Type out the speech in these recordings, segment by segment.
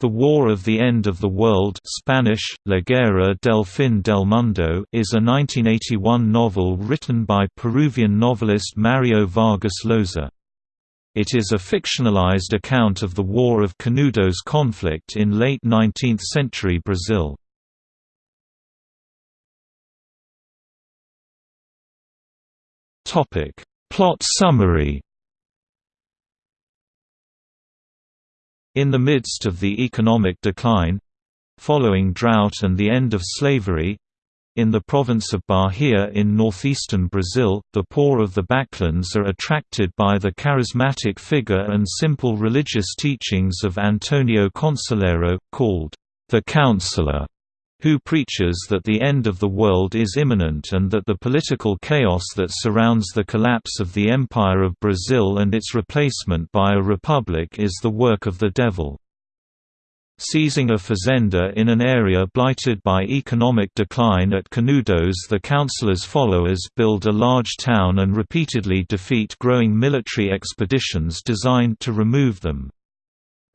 The War of the End of the World Spanish, La Guerra del Fin del Mundo is a 1981 novel written by Peruvian novelist Mario Vargas Llosa. It is a fictionalized account of the War of Canudos conflict in late 19th-century Brazil. Plot summary In the midst of the economic decline—following drought and the end of slavery, in the province of Bahia in northeastern Brazil, the poor of the backlands are attracted by the charismatic figure and simple religious teachings of Antonio Conselheiro, called the Counselor who preaches that the end of the world is imminent and that the political chaos that surrounds the collapse of the Empire of Brazil and its replacement by a republic is the work of the devil. Seizing a fazenda in an area blighted by economic decline at Canudos the Counselor's followers build a large town and repeatedly defeat growing military expeditions designed to remove them.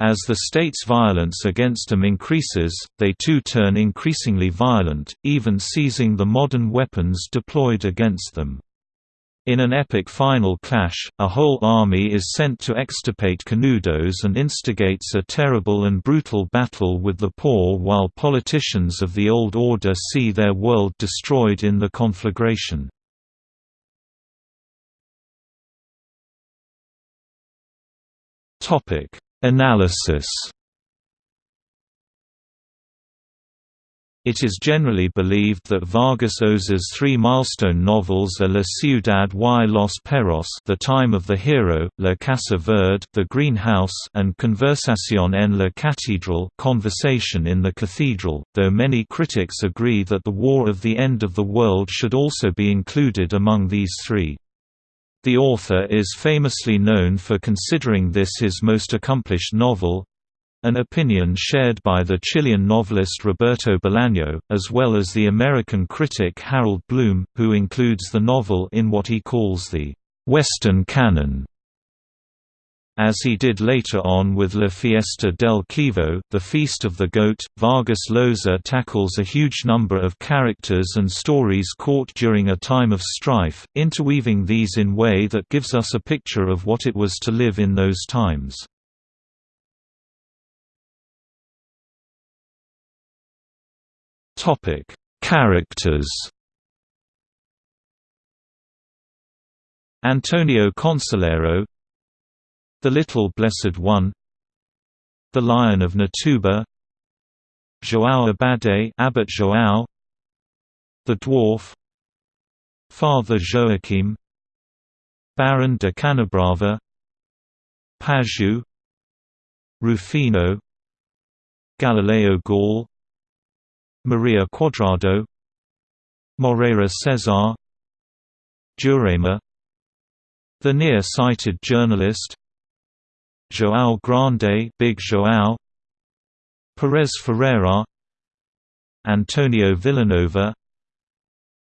As the state's violence against them increases, they too turn increasingly violent, even seizing the modern weapons deployed against them. In an epic final clash, a whole army is sent to extirpate Canudos and instigates a terrible and brutal battle with the poor while politicians of the old order see their world destroyed in the conflagration. Analysis It is generally believed that Vargas Llosa's three milestone novels are La Ciudad y los Perros The Time of the Hero, La Casa Verde The Green House and Conversación en la Catedral Conversation in the Cathedral, though many critics agree that The War of the End of the World should also be included among these three. The author is famously known for considering this his most accomplished novel, an opinion shared by the Chilean novelist Roberto Bolaño, as well as the American critic Harold Bloom, who includes the novel in what he calls the «Western canon». As he did later on with La Fiesta del Chivo, The Feast of the Goat, Vargas Llosa tackles a huge number of characters and stories caught during a time of strife, interweaving these in a way that gives us a picture of what it was to live in those times. Characters Antonio Conselheiro the Little Blessed One The Lion of Natuba João Abade Abbot João The Dwarf Father Joaquim Baron de Canabrava Pajeú Rufino Galileo Gall Maria Quadrado Moreira Cesar Jurema The near-sighted journalist João Grande Big João Perez Ferreira Antonio Vilanova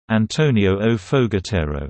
Antonio O Fogatero